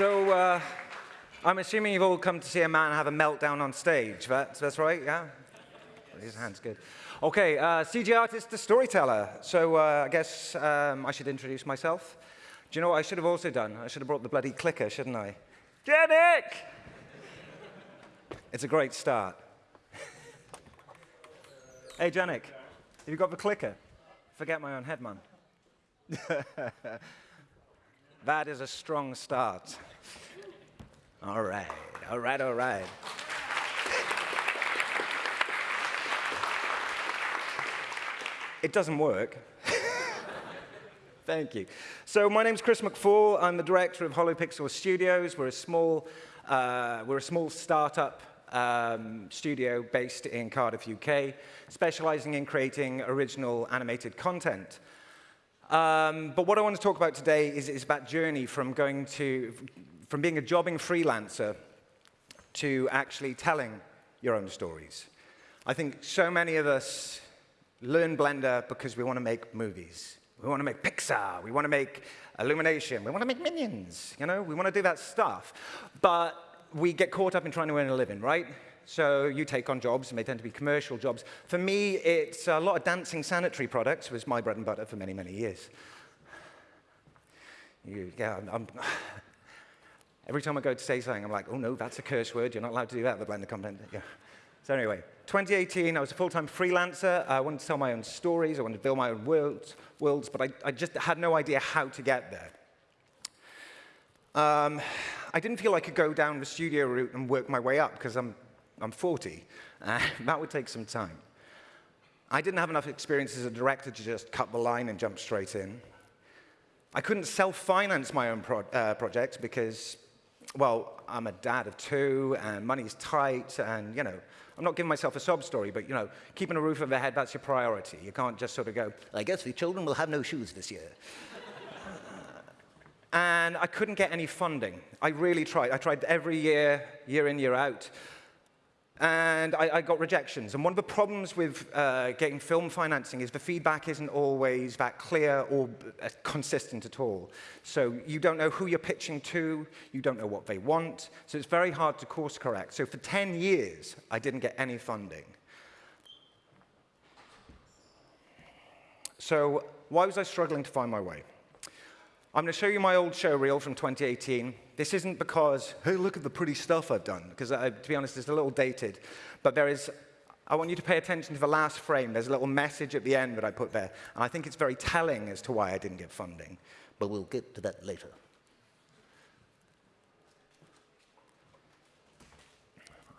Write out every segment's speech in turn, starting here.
So, uh, I'm assuming you've all come to see a man have a meltdown on stage. That's, right, yeah? His hand's good. Okay, uh, CG artist, the storyteller. So uh, I guess um, I should introduce myself. Do you know what I should have also done? I should have brought the bloody clicker, shouldn't I? Janik! it's a great start. hey, Janik, have you got the clicker? Forget my own head, man. that is a strong start. All right, all right, all right. It doesn't work. Thank you. So my name's Chris McFall. I'm the director of Holopixel Studios. We're a small, uh, we're a small startup um, studio based in Cardiff, UK, specializing in creating original animated content. Um, but what I want to talk about today is, is about journey from going to, from being a jobbing freelancer to actually telling your own stories. I think so many of us learn Blender because we want to make movies. We want to make Pixar. We want to make Illumination. We want to make Minions. You know, we want to do that stuff. But we get caught up in trying to earn a living, right? So you take on jobs, and they tend to be commercial jobs. For me, it's a lot of dancing sanitary products was my bread and butter for many, many years. You, yeah, I'm, every time I go to say something, I'm like, oh no, that's a curse word. You're not allowed to do that with the Blender content. Yeah. So anyway, 2018, I was a full-time freelancer. I wanted to tell my own stories. I wanted to build my own worlds, worlds but I, I just had no idea how to get there. Um, I didn't feel I could go down the studio route and work my way up because I'm, I'm 40. Uh, that would take some time. I didn't have enough experience as a director to just cut the line and jump straight in. I couldn't self-finance my own pro uh, projects because, well, I'm a dad of two, and money's tight, and, you know, I'm not giving myself a sob story, but you know, keeping a roof over their head, that's your priority. You can't just sort of go, I guess the children will have no shoes this year. and I couldn't get any funding. I really tried. I tried every year, year in, year out. And I, I got rejections. And one of the problems with uh, getting film financing is the feedback isn't always that clear or uh, consistent at all. So you don't know who you're pitching to, you don't know what they want, so it's very hard to course correct. So for 10 years, I didn't get any funding. So why was I struggling to find my way? I'm going to show you my old show reel from 2018. This isn't because, hey, look at the pretty stuff I've done, because uh, to be honest, it's a little dated. But there is, I want you to pay attention to the last frame. There's a little message at the end that I put there. And I think it's very telling as to why I didn't get funding. But we'll get to that later.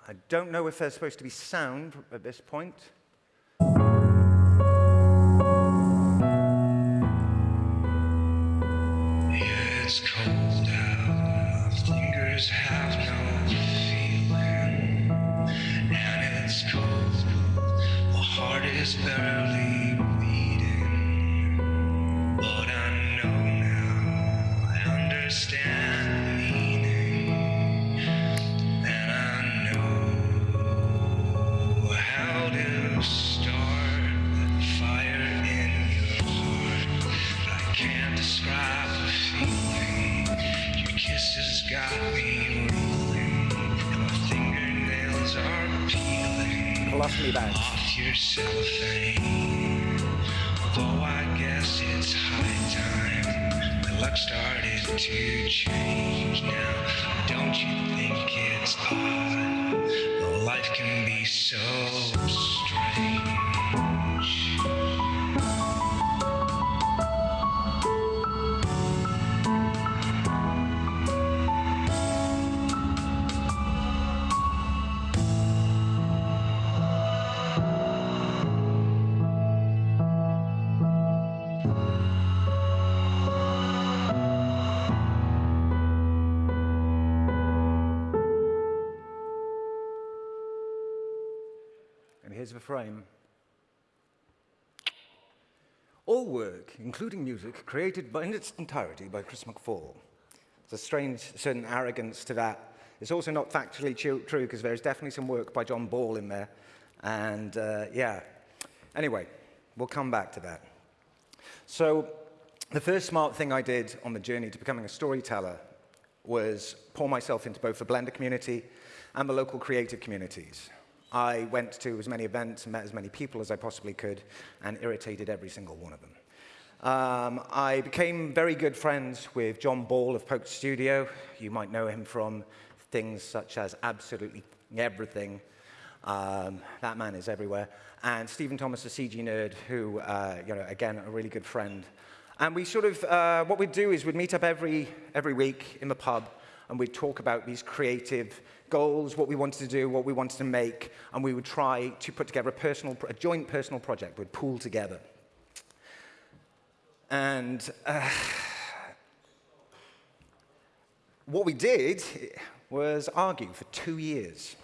I don't know if there's supposed to be sound at this point. Heart is here's the frame. All work, including music, created by, in its entirety by Chris McFall. There's a strange, certain arrogance to that. It's also not factually true because there's definitely some work by John Ball in there. And uh, yeah, anyway, we'll come back to that. So the first smart thing I did on the journey to becoming a storyteller was pour myself into both the Blender community and the local creative communities. I went to as many events and met as many people as I possibly could and irritated every single one of them. Um, I became very good friends with John Ball of Poke Studio. You might know him from things such as absolutely everything. Um, that man is everywhere. And Stephen Thomas, a CG nerd, who, uh, you know, again, a really good friend. And we sort of, uh, what we'd do is we'd meet up every, every week in the pub and we'd talk about these creative goals, what we wanted to do, what we wanted to make, and we would try to put together a, personal, a joint personal project. We'd pool together. And uh, what we did was argue for two years.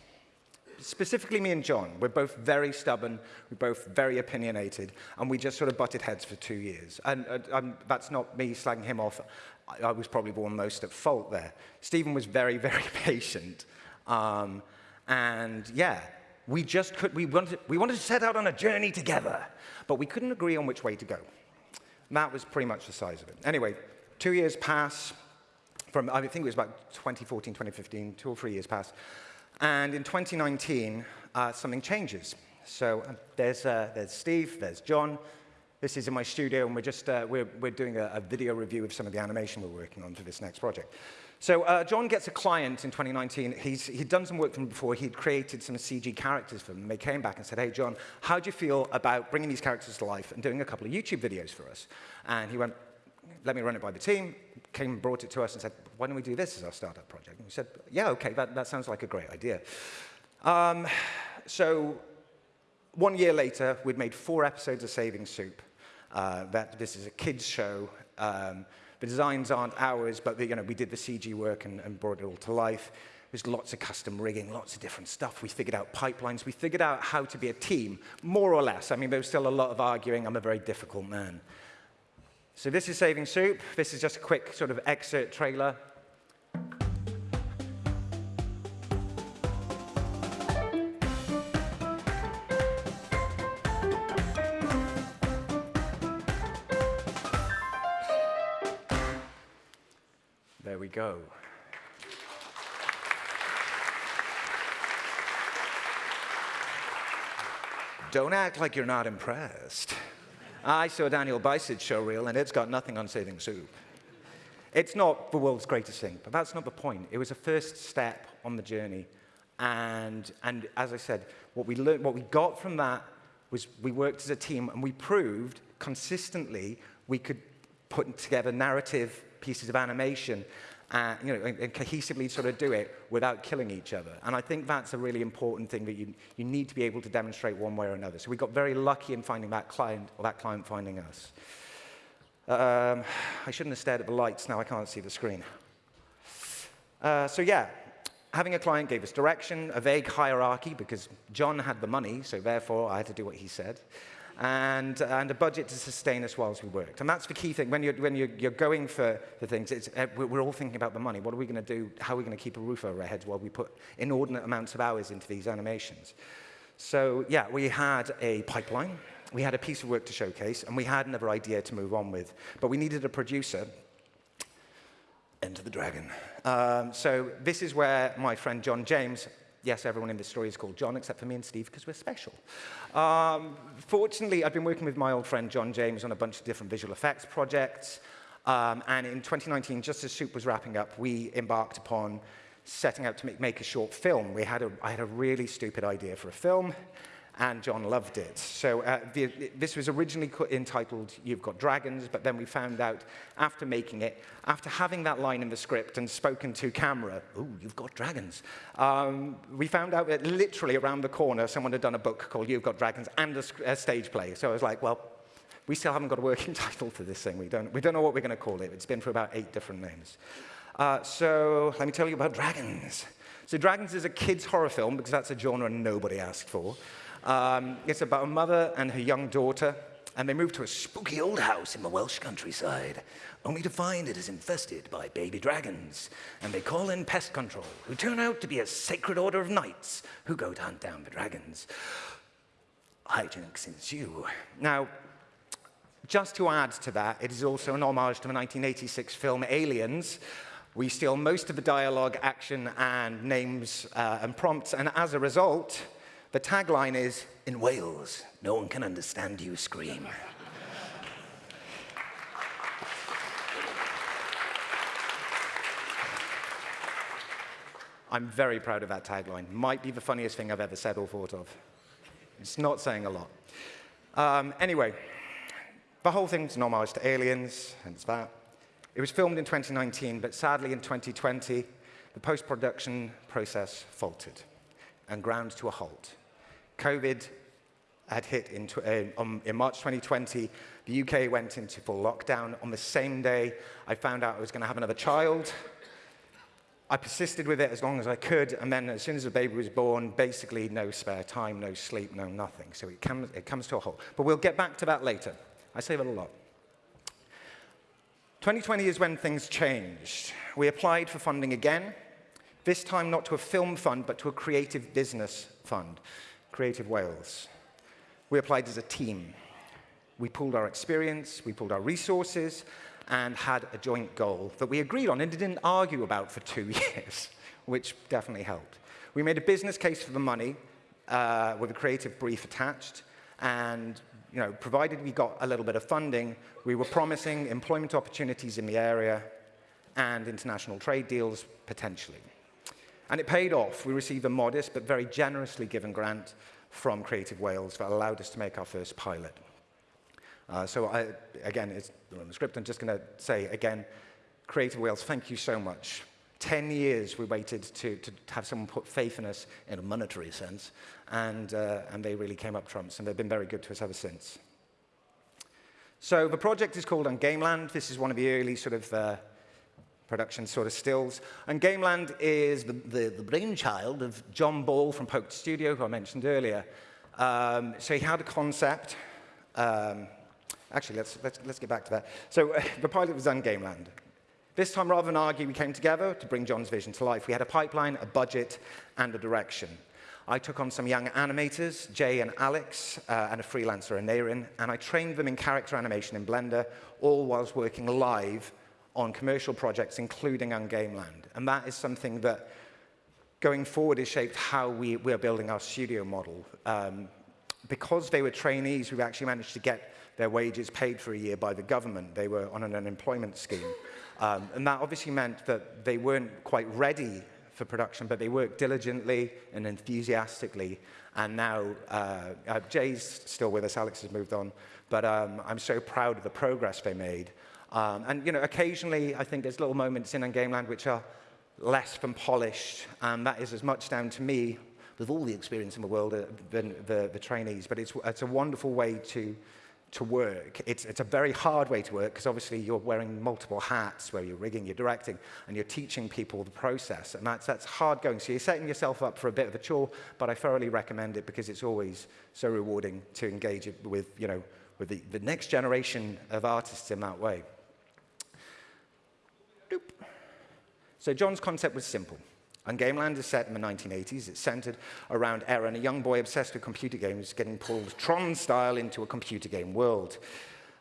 Specifically me and John, we're both very stubborn, we're both very opinionated, and we just sort of butted heads for two years. And, uh, that's not me slagging him off. I, was probably the one most at fault there. Stephen was very, very patient. Um, and yeah, we just could, we wanted, we wanted to set out on a journey together, but we couldn't agree on which way to go. That was pretty much the size of it. Anyway, two years pass, from, I think it was about 2014, 2015, two or three years pass. And in 2019, uh, something changes. So uh, there's, uh, there's Steve, there's John. This is in my studio, and we're just uh, we're, we're doing a, a, video review of some of the animation we're working on for this next project. So uh, John gets a client in 2019. He's, he'd done some work for them before. He'd created some CG characters for them. They came back and said, hey, John, how do you feel about bringing these characters to life and doing a couple of YouTube videos for us? And he went, let me run it by the team, came and brought it to us and said, why don't we do this as our startup project? And we said, yeah, OK, that, that sounds like a great idea. Um, so one year later, we'd made four episodes of Saving Soup. Uh, that, this is a kids show. Um, the designs aren't ours, but the, you know, we did the CG work and, and brought it all to life. There's lots of custom rigging, lots of different stuff. We figured out pipelines. We figured out how to be a team, more or less. I mean, there was still a lot of arguing. I'm a very difficult man. So this is Saving Soup. This is just a quick sort of excerpt trailer. Go. Don't act like you're not impressed. I saw Daniel Bice's show reel, and it's got nothing on saving soup. It's not the world's greatest thing, but that's not the point. It was a first step on the journey. And, and as I said, what we, learned, what we got from that was we worked as a team, and we proved consistently we could put together narrative pieces of animation you know, and, and, cohesively sort of do it without killing each other. And I think that's a really important thing that you, you need to be able to demonstrate one way or another. So we got very lucky in finding that client, or that client finding us. Um, I shouldn't have stared at the lights, now I can't see the screen. Uh, so yeah, having a client gave us direction, a vague hierarchy, because John had the money, so therefore I had to do what he said and, and a budget to sustain us whilst we worked. And that's the key thing. When you're, when you're, you're going for the things, it's, uh, we're all thinking about the money. What are we going to do? How are we going to keep a roof over our heads while we put inordinate amounts of hours into these animations? So yeah, we had a pipeline. We had a piece of work to showcase, and we had another idea to move on with. But we needed a producer. Enter the dragon. Um, so this is where my friend John James yes, everyone in this story is called John, except for me and Steve, because we're special. Um, fortunately, I've been working with my old friend John James on a bunch of different visual effects projects. Um, and in 2019, just as Soup was wrapping up, we embarked upon setting out to make, make a short film. We had a, I had a really stupid idea for a film and John loved it. So uh, the, this was originally entitled You've Got Dragons, but then we found out after making it, after having that line in the script and spoken to camera, ooh, you've got dragons, um, we found out that literally around the corner someone had done a book called You've Got Dragons and a, a stage play. So I was like, well, we still haven't got a working title for this thing. We don't, we don't know what we're going to call it. It's been for about eight different names. Uh, so let me tell you about Dragons. So Dragons is a kid's horror film because that's a genre nobody asked for. Um, it's about a mother and her young daughter, and they move to a spooky old house in the Welsh countryside, only to find it is infested by baby dragons. And they call in pest control, who turn out to be a sacred order of knights who go to hunt down the dragons. Hijinks ensue. Now, just to add to that, it is also an homage to the 1986 film Aliens, We steal most of the dialogue, action, and names uh, and prompts, and as a result, the tagline is, in Wales, no one can understand you scream. I'm very proud of that tagline. Might be the funniest thing I've ever said or thought of. It's not saying a lot. Um, anyway, the whole thing's an homage to Aliens, hence that. It was filmed in 2019, but sadly in 2020, the post-production process faltered and ground to a halt. COVID had hit in, uh, um, in, March 2020. The UK went into full lockdown. On the same day, I found out I was going to have another child. I persisted with it as long as I could, and then as soon as the baby was born, basically no spare time, no sleep, no nothing. So it comes, it comes to a halt. But we'll get back to that later. I say that a lot. 2020 is when things changed. We applied for funding again, this time not to a film fund, but to a creative business fund, Creative Wales. We applied as a team. We pooled our experience, we pooled our resources, and had a joint goal that we agreed on and didn't argue about for two years, which definitely helped. We made a business case for the money uh, with a creative brief attached, and you know, provided we got a little bit of funding, we were promising employment opportunities in the area and international trade deals potentially. And it paid off. We received a modest but very generously given grant from Creative Wales that allowed us to make our first pilot. Uh, so I, again, it's on the script. I'm just going to say again, Creative Wales, thank you so much. 10 years we waited to, to have someone put faith in us in a monetary sense, and, uh, and they really came up trumps, and they've been very good to us ever since. So the project is called Ungameland. This is one of the early sort of uh, production sort of stills. Ungameland is the, the, the, brainchild of John Ball from Poked Studio, who I mentioned earlier. Um, so he had a concept, um, Actually, let's, let's, let's get back to that. So uh, the pilot was Ungameland. This time, rather than argue, we came together to bring John's vision to life. We had a pipeline, a budget, and a direction. I took on some young animators, Jay and Alex, uh, and a freelancer, Anarin, and I trained them in character animation in Blender, all whilst working live on commercial projects, including Ungameland. And that is something that, going forward, has shaped how we, we're building our studio model. Um, because they were trainees, we've actually managed to get their wages paid for a year by the government. They were on an unemployment scheme. Um, and that obviously meant that they weren't quite ready for production, but they worked diligently and enthusiastically. And now uh, uh, Jay's still with us, Alex has moved on, but um, I'm so proud of the progress they made. Um, and you know, occasionally I think there's little moments in Ungameland which are less than polished, and that is as much down to me with all the experience in the world uh, than the, the trainees. But it's, it's a wonderful way to to work. It's, it's a very hard way to work because obviously you're wearing multiple hats where you're rigging, you're directing, and you're teaching people the process. And that's, that's hard going. So you're setting yourself up for a bit of a chore, but I thoroughly recommend it because it's always so rewarding to engage with, you know, with the, the next generation of artists in that way. So John's concept was simple. Ungameland is set in the 1980s. It's centered around Eren, a young boy obsessed with computer games, getting pulled Tron-style into a computer game world.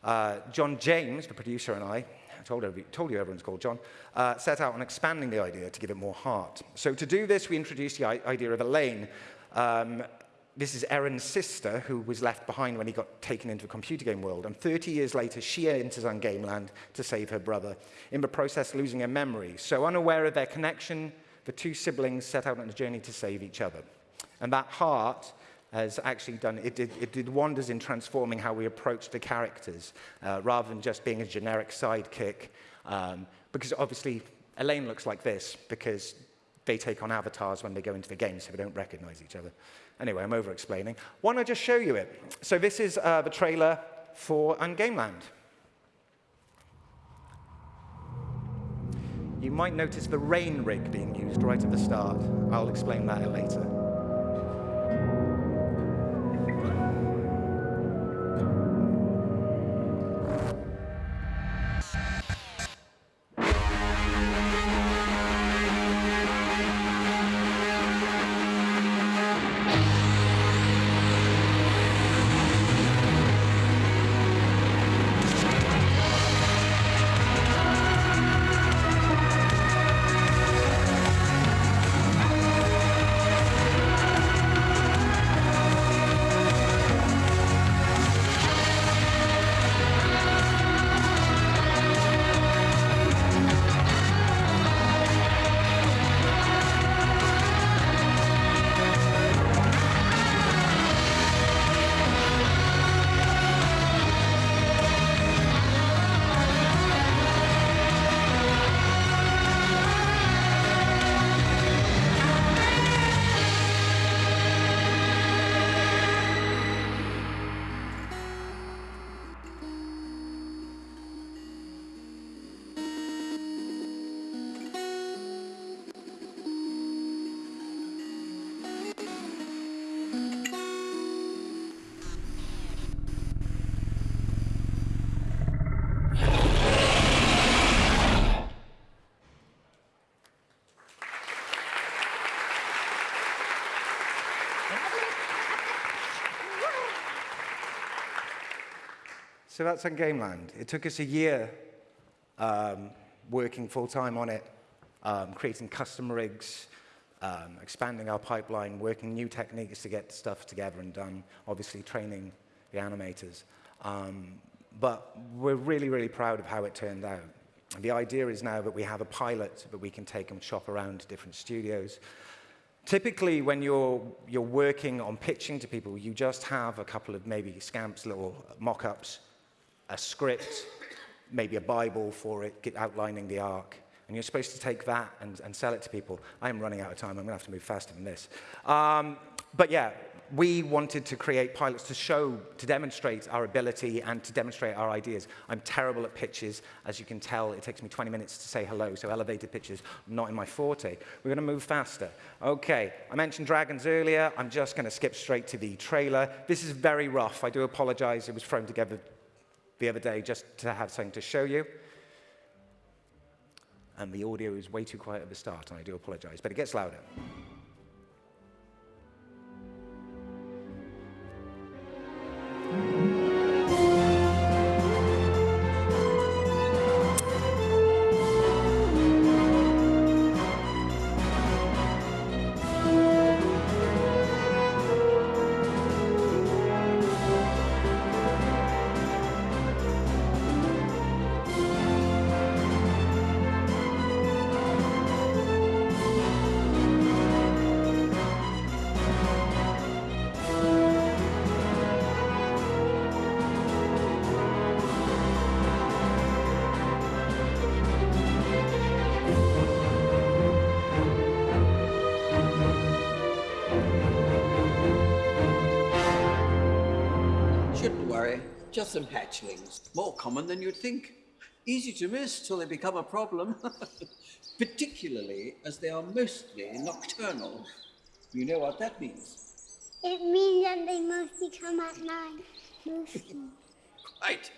Uh, John James, the producer, and I, told, every, told you everyone's called John, uh, set out on expanding the idea to give it more heart. So to do this, we introduced the idea of Elaine. Um, this is Eren's sister, who was left behind when he got taken into a computer game world. And 30 years later, she enters Ungameland to save her brother, in the process losing her memory. So unaware of their connection, the two siblings set out on a journey to save each other. And that heart has actually done, it did, it did wonders in transforming how we approach the characters, uh, rather than just being a generic sidekick. Um, because obviously, Elaine looks like this, because they take on avatars when they go into the game, so they don't recognize each other. Anyway, I'm over-explaining. Why don't I just show you it? So this is uh, the trailer for Ungameland. you might notice the rain rig being used right at the start. I'll explain that later. So that's Ungameland. It took us a year um, working full-time on it, um, creating custom rigs, um, expanding our pipeline, working new techniques to get stuff together and done, obviously training the animators. Um, but we're really, really proud of how it turned out. The idea is now that we have a pilot that we can take and shop around to different studios. Typically, when you're, you're working on pitching to people, you just have a couple of maybe scamps, little mock-ups, a script, maybe a Bible for it, outlining the arc. And you're supposed to take that and, and sell it to people. I am running out of time. I'm going to have to move faster than this. Um, but yeah, we wanted to create pilots to show, to demonstrate our ability and to demonstrate our ideas. I'm terrible at pitches. As you can tell, it takes me 20 minutes to say hello, so elevated pitches, not in my forte. We're going to move faster. Okay, I mentioned dragons earlier. I'm just going to skip straight to the trailer. This is very rough. I do apologize. It was thrown together the other day just to have something to show you. And the audio is way too quiet at the start, and I do apologize, but it gets louder. Just some hatchlings, more common than you'd think. Easy to miss till they become a problem, particularly as they are mostly nocturnal. You know what that means? It means that they mostly come at night. Mostly. right.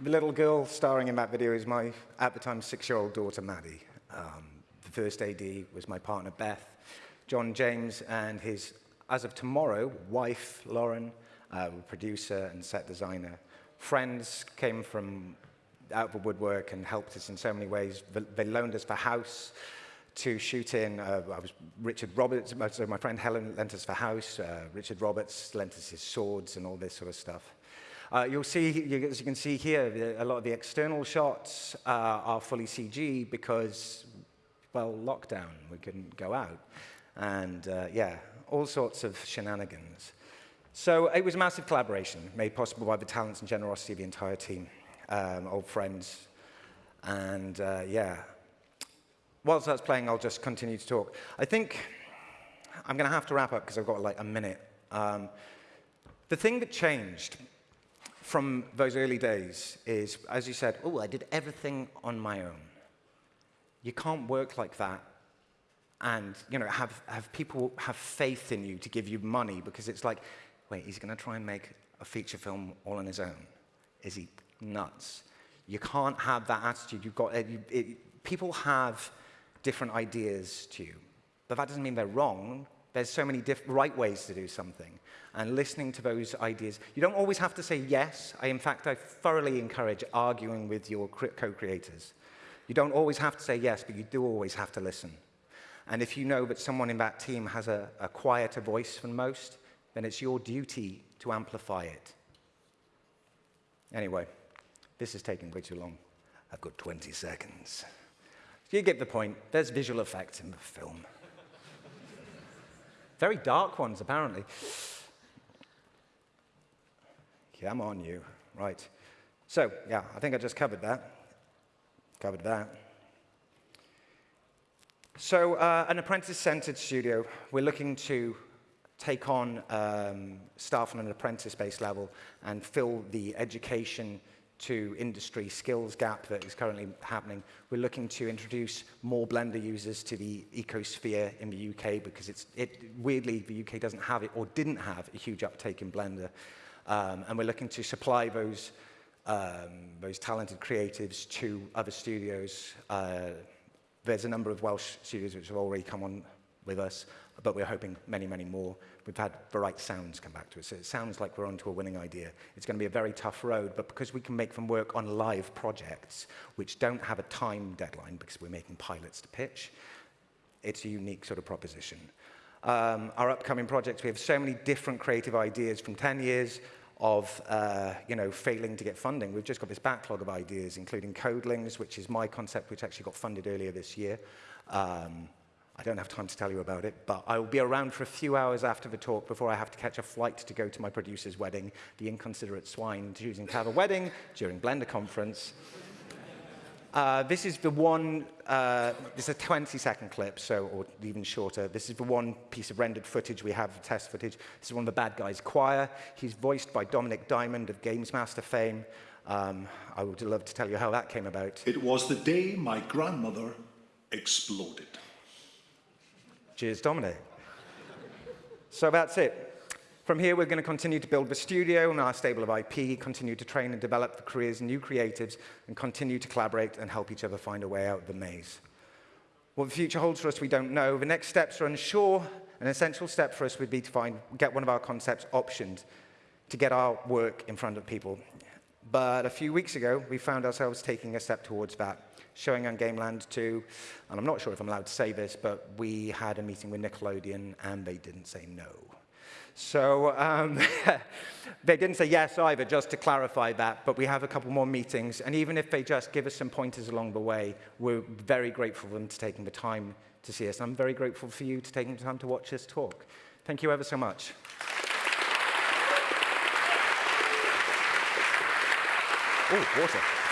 The little girl starring in that video is my, at the time, six-year-old daughter, Maddie. Um, the first AD was my partner, Beth. John James and his, as of tomorrow, wife, Lauren, uh, producer and set designer. Friends came from out of the woodwork and helped us in so many ways. They loaned us the house to shoot in. Uh, I was Richard Roberts, uh, so my friend Helen lent us the house. Uh, Richard Roberts lent us his swords and all this sort of stuff. Uh, you'll see, as you can see here, a lot of the external shots uh, are fully CG because, well, lockdown, we couldn't go out. And uh, yeah, all sorts of shenanigans. So it was a massive collaboration made possible by the talents and generosity of the entire team, um, old friends. And uh, yeah, whilst that's playing, I'll just continue to talk. I think I'm going to have to wrap up because I've got like a minute. Um, the thing that changed from those early days is, as you said, oh, I did everything on my own. You can't work like that and you know, have, have people have faith in you to give you money because it's like, wait, he's going to try and make a feature film all on his own. Is he nuts? You can't have that attitude. You've got, it, it, people have different ideas to you, but that doesn't mean they're wrong. There's so many right ways to do something and listening to those ideas. You don't always have to say yes. I, in fact, I thoroughly encourage arguing with your co-creators. You don't always have to say yes, but you do always have to listen. And if you know that someone in that team has a, a quieter voice than most, then it's your duty to amplify it. Anyway, this is taking way too long. I've got 20 seconds. You get the point. There's visual effects in the film. Very dark ones, apparently. Come on, you. Right. So, yeah, I think I just covered that. Covered that. So, uh, an apprentice-centered studio. We're looking to take on um, staff on an apprentice-based level and fill the education to industry skills gap that is currently happening. We're looking to introduce more Blender users to the ecosphere in the UK because it's, it, weirdly, the UK doesn't have it or didn't have a huge uptake in Blender. Um, and we're looking to supply those, um, those talented creatives to other studios. Uh, There's a number of Welsh studios which have already come on with us, but we're hoping many, many more. We've had the right sounds come back to us. So it sounds like we're onto a winning idea. It's going to be a very tough road, but because we can make them work on live projects, which don't have a time deadline because we're making pilots to pitch, it's a unique sort of proposition. Um, our upcoming projects, we have so many different creative ideas from 10 years of uh, you know, failing to get funding. We've just got this backlog of ideas, including Codlings, which is my concept, which actually got funded earlier this year. Um, I don't have time to tell you about it, but I will be around for a few hours after the talk before I have to catch a flight to go to my producer's wedding, the inconsiderate swine choosing to have a wedding during Blender conference. Uh, this is the one, uh, this is a 20 second clip, so, or even shorter. This is the one piece of rendered footage we have, test footage. This is one of the bad guys' choir. He's voiced by Dominik Diamond of GamesMaster fame. Um, I would love to tell you how that came about. It was the day my grandmother exploded. Cheers, Dominik. so that's it. From here, we're going to continue to build the studio and our stable of IP, continue to train and develop the careers new creatives, and continue to collaborate and help each other find a way out of the maze. What the future holds for us, we don't know. The next steps are unsure. An essential step for us would be to find, get one of our concepts optioned to get our work in front of people. But a few weeks ago, we found ourselves taking a step towards that, showing Ungameland 2, and I'm not sure if I'm allowed to say this, but we had a meeting with Nickelodeon, and they didn't say no. So um, they didn't say yes either, just to clarify that, but we have a couple more meetings, and even if they just give us some pointers along the way, we're very grateful for them to taking the time to see us. I'm very grateful for you to taking the time to watch this talk. Thank you ever so much. 哦늘 고.